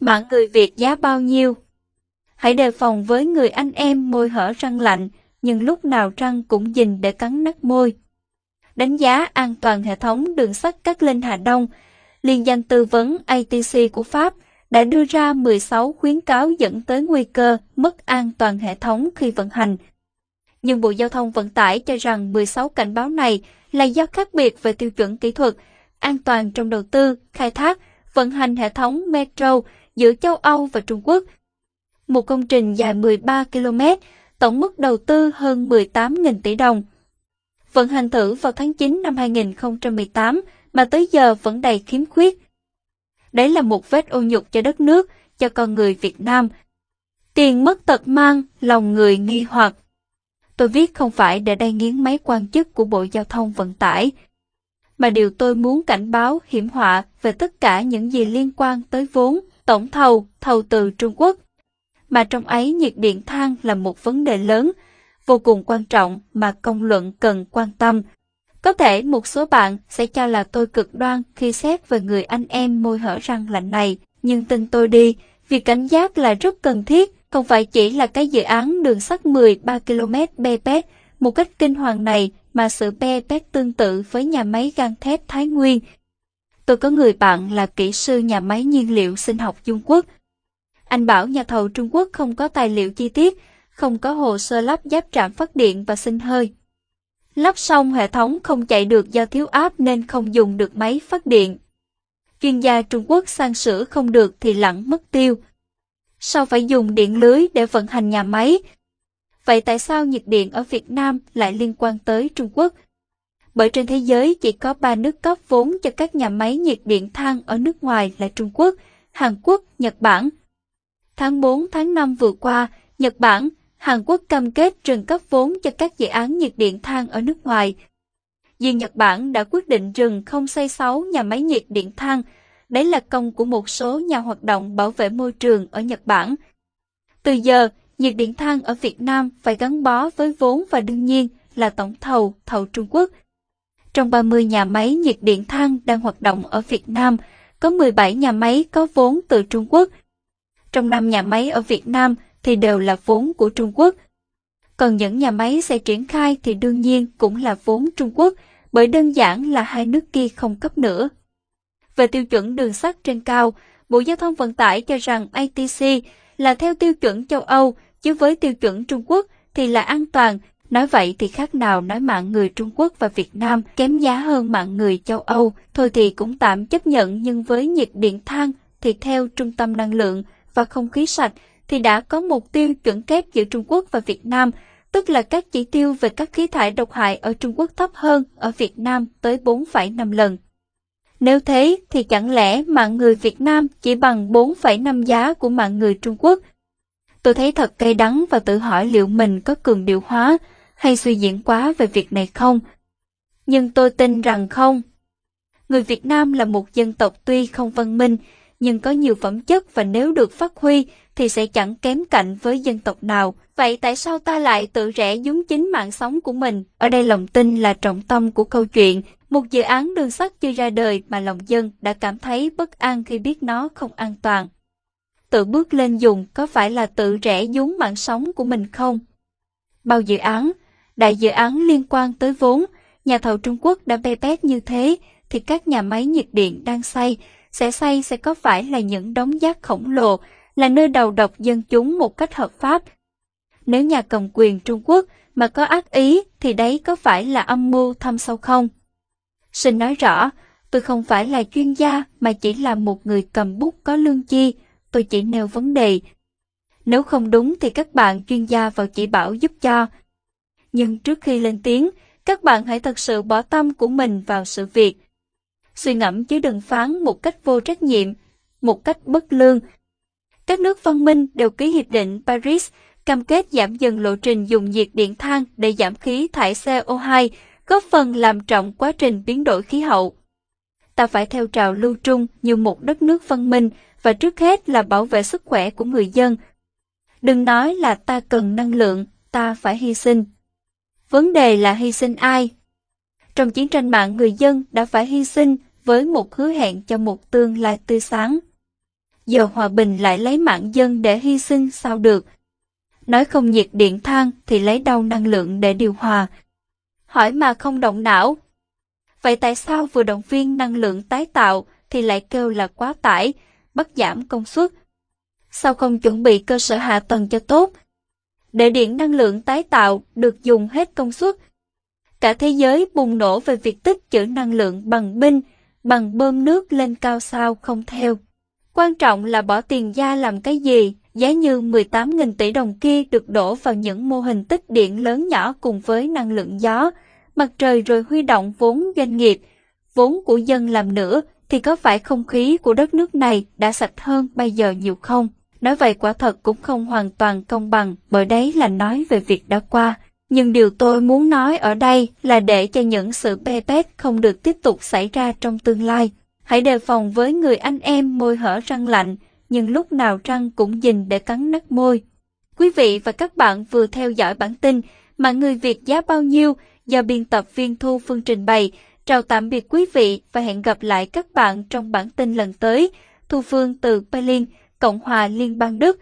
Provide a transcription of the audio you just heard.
Mạng người Việt giá bao nhiêu? Hãy đề phòng với người anh em môi hở răng lạnh, nhưng lúc nào răng cũng dình để cắn nát môi. Đánh giá an toàn hệ thống đường sắt Cát Linh Hà Đông, Liên danh tư vấn ATC của Pháp đã đưa ra 16 khuyến cáo dẫn tới nguy cơ mất an toàn hệ thống khi vận hành. Nhưng Bộ Giao thông Vận tải cho rằng 16 cảnh báo này là do khác biệt về tiêu chuẩn kỹ thuật, an toàn trong đầu tư, khai thác, vận hành hệ thống metro giữa châu Âu và Trung Quốc. Một công trình dài 13 km, tổng mức đầu tư hơn 18.000 tỷ đồng. Vận hành thử vào tháng 9 năm 2018 mà tới giờ vẫn đầy khiếm khuyết. Đấy là một vết ô nhục cho đất nước, cho con người Việt Nam. Tiền mất tật mang, lòng người nghi hoặc. Tôi viết không phải để đay nghiến mấy quan chức của Bộ Giao thông Vận tải, mà điều tôi muốn cảnh báo hiểm họa về tất cả những gì liên quan tới vốn, tổng thầu, thầu từ Trung Quốc. Mà trong ấy nhiệt điện than là một vấn đề lớn, vô cùng quan trọng mà công luận cần quan tâm. Có thể một số bạn sẽ cho là tôi cực đoan khi xét về người anh em môi hở răng lạnh này, nhưng tin tôi đi, việc cảnh giác là rất cần thiết, không phải chỉ là cái dự án đường sắt 13 km BPS một cách kinh hoàng này mà sự BPS tương tự với nhà máy gang thép Thái Nguyên. Tôi có người bạn là kỹ sư nhà máy nhiên liệu sinh học Trung Quốc. Anh bảo nhà thầu Trung Quốc không có tài liệu chi tiết, không có hồ sơ lắp giáp trạm phát điện và sinh hơi. Lắp xong hệ thống không chạy được do thiếu áp nên không dùng được máy phát điện. Chuyên gia Trung Quốc sang sửa không được thì lặng mất tiêu. Sao phải dùng điện lưới để vận hành nhà máy? Vậy tại sao nhiệt điện ở Việt Nam lại liên quan tới Trung Quốc? Bởi trên thế giới chỉ có ba nước cấp vốn cho các nhà máy nhiệt điện than ở nước ngoài là Trung Quốc, Hàn Quốc, Nhật Bản. Tháng 4 tháng 5 vừa qua, Nhật Bản, Hàn Quốc cam kết trừng cấp vốn cho các dự án nhiệt điện than ở nước ngoài. Riêng Nhật Bản đã quyết định rừng không xây 6 nhà máy nhiệt điện than. Đấy là công của một số nhà hoạt động bảo vệ môi trường ở Nhật Bản. Từ giờ, nhiệt điện than ở Việt Nam phải gắn bó với vốn và đương nhiên là tổng thầu, thầu Trung Quốc. Trong 30 nhà máy nhiệt điện than đang hoạt động ở Việt Nam, có 17 nhà máy có vốn từ Trung Quốc. Trong 5 nhà máy ở Việt Nam thì đều là vốn của Trung Quốc. Còn những nhà máy sẽ triển khai thì đương nhiên cũng là vốn Trung Quốc, bởi đơn giản là hai nước kia không cấp nữa. Về tiêu chuẩn đường sắt trên cao, Bộ Giao thông Vận tải cho rằng ATC là theo tiêu chuẩn châu Âu, chứ với tiêu chuẩn Trung Quốc thì là an toàn. Nói vậy thì khác nào nói mạng người Trung Quốc và Việt Nam kém giá hơn mạng người châu Âu, thôi thì cũng tạm chấp nhận nhưng với nhiệt điện than thì theo Trung tâm Năng lượng và Không khí sạch thì đã có mục tiêu chuẩn kép giữa Trung Quốc và Việt Nam, tức là các chỉ tiêu về các khí thải độc hại ở Trung Quốc thấp hơn ở Việt Nam tới 4,5 lần. Nếu thế thì chẳng lẽ mạng người Việt Nam chỉ bằng 4,5 giá của mạng người Trung Quốc? Tôi thấy thật cay đắng và tự hỏi liệu mình có cường điệu hóa hay suy diễn quá về việc này không? Nhưng tôi tin rằng không. Người Việt Nam là một dân tộc tuy không văn minh, nhưng có nhiều phẩm chất và nếu được phát huy thì sẽ chẳng kém cạnh với dân tộc nào. Vậy tại sao ta lại tự rẽ dúng chính mạng sống của mình? Ở đây lòng tin là trọng tâm của câu chuyện. Một dự án đường sắt chưa ra đời mà lòng dân đã cảm thấy bất an khi biết nó không an toàn. Tự bước lên dùng có phải là tự rẽ dúng mạng sống của mình không? Bao dự án, đại dự án liên quan tới vốn, nhà thầu Trung Quốc đã bê bét như thế thì các nhà máy nhiệt điện đang xây sẽ xây sẽ có phải là những đống rác khổng lồ, là nơi đầu độc dân chúng một cách hợp pháp. Nếu nhà cầm quyền Trung Quốc mà có ác ý thì đấy có phải là âm mưu thâm sâu không? Xin nói rõ, tôi không phải là chuyên gia mà chỉ là một người cầm bút có lương chi, tôi chỉ nêu vấn đề. Nếu không đúng thì các bạn chuyên gia vào chỉ bảo giúp cho. Nhưng trước khi lên tiếng, các bạn hãy thật sự bỏ tâm của mình vào sự việc, suy ngẫm chứ đừng phán một cách vô trách nhiệm, một cách bất lương. Các nước văn minh đều ký hiệp định Paris, cam kết giảm dần lộ trình dùng nhiệt điện than để giảm khí thải CO2, góp phần làm trọng quá trình biến đổi khí hậu. Ta phải theo trào lưu trung như một đất nước văn minh và trước hết là bảo vệ sức khỏe của người dân. Đừng nói là ta cần năng lượng, ta phải hy sinh. Vấn đề là hy sinh ai? Trong chiến tranh mạng người dân đã phải hy sinh với một hứa hẹn cho một tương lai tươi sáng. giờ hòa bình lại lấy mạng dân để hy sinh sao được. Nói không nhiệt điện than thì lấy đâu năng lượng để điều hòa. Hỏi mà không động não. Vậy tại sao vừa động viên năng lượng tái tạo thì lại kêu là quá tải, bắt giảm công suất? Sao không chuẩn bị cơ sở hạ tầng cho tốt? Để điện năng lượng tái tạo được dùng hết công suất. Cả thế giới bùng nổ về việc tích trữ năng lượng bằng binh, bằng bơm nước lên cao sao không theo. Quan trọng là bỏ tiền ra làm cái gì, giá như 18.000 tỷ đồng kia được đổ vào những mô hình tích điện lớn nhỏ cùng với năng lượng gió, mặt trời rồi huy động vốn doanh nghiệp, vốn của dân làm nữa, thì có phải không khí của đất nước này đã sạch hơn bây giờ nhiều không? Nói vậy quả thật cũng không hoàn toàn công bằng, bởi đấy là nói về việc đã qua. Nhưng điều tôi muốn nói ở đây là để cho những sự bê bết không được tiếp tục xảy ra trong tương lai. Hãy đề phòng với người anh em môi hở răng lạnh, nhưng lúc nào răng cũng dình để cắn nát môi. Quý vị và các bạn vừa theo dõi bản tin mà người Việt giá bao nhiêu do biên tập viên Thu Phương trình bày. Chào tạm biệt quý vị và hẹn gặp lại các bạn trong bản tin lần tới. Thu Phương từ Berlin, Cộng hòa Liên bang Đức.